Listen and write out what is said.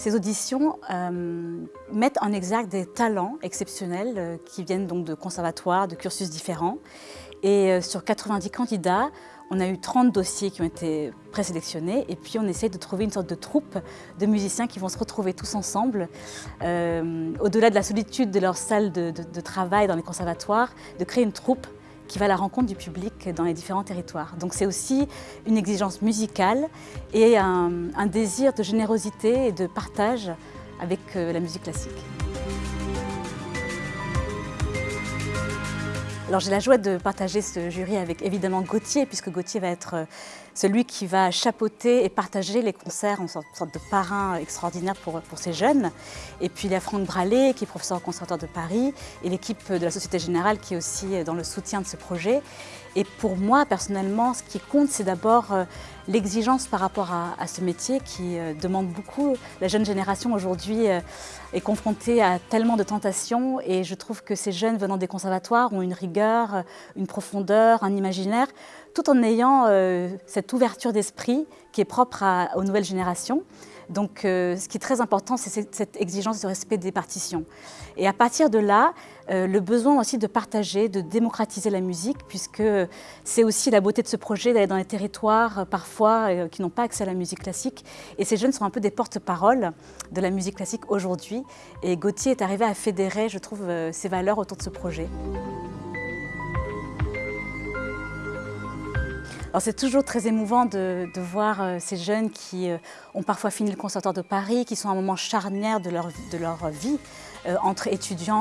Ces auditions euh, mettent en exergue des talents exceptionnels euh, qui viennent donc de conservatoires, de cursus différents. Et euh, sur 90 candidats, on a eu 30 dossiers qui ont été présélectionnés et puis on essaie de trouver une sorte de troupe de musiciens qui vont se retrouver tous ensemble, au-delà de la solitude de leur salle de, de travail dans les conservatoires, de créer une troupe qui va à la rencontre du public dans les différents territoires. Donc c'est aussi une exigence musicale et un, désir de générosité et de partage avec euh, la musique classique. Alors j'ai la joie de partager ce jury avec évidemment Gauthier, puisque Gauthier va être euh, celui qui va chapeauter et partager les concerts en sorte, de parrain extraordinaire pour, pour ces jeunes. Et puis il y a Franck Bralé, qui est professeur au Conservatoire de Paris, et l'équipe de la Société Générale qui est aussi dans le soutien de ce projet. Et pour moi, personnellement, ce qui compte, c'est d'abord euh, l'exigence par rapport à, ce métier qui euh, demande beaucoup. La jeune génération aujourd'hui euh, est confrontée à tellement de tentations et je trouve que ces jeunes venant des conservatoires ont une rigueur, une profondeur, un imaginaire, tout en ayant cette ouverture d'esprit qui est propre aux nouvelles générations. Donc euh, ce qui est très important, c'est cette exigence de respect des partitions. Et à partir de là, euh, le besoin aussi de partager, de démocratiser la musique, puisque c'est aussi la beauté de ce projet d'aller dans les territoires euh, parfois qui n'ont pas accès à la musique classique. Et ces jeunes sont un peu des porte-parole de la musique classique aujourd'hui. Et Gauthier est arrivé à fédérer, je trouve, ces valeurs autour de ce projet. C'est toujours très émouvant de, voir euh, ces jeunes qui euh, ont parfois fini le conservatoire de Paris, qui sont à un moment charnière de leur, vie, euh, entre étudiants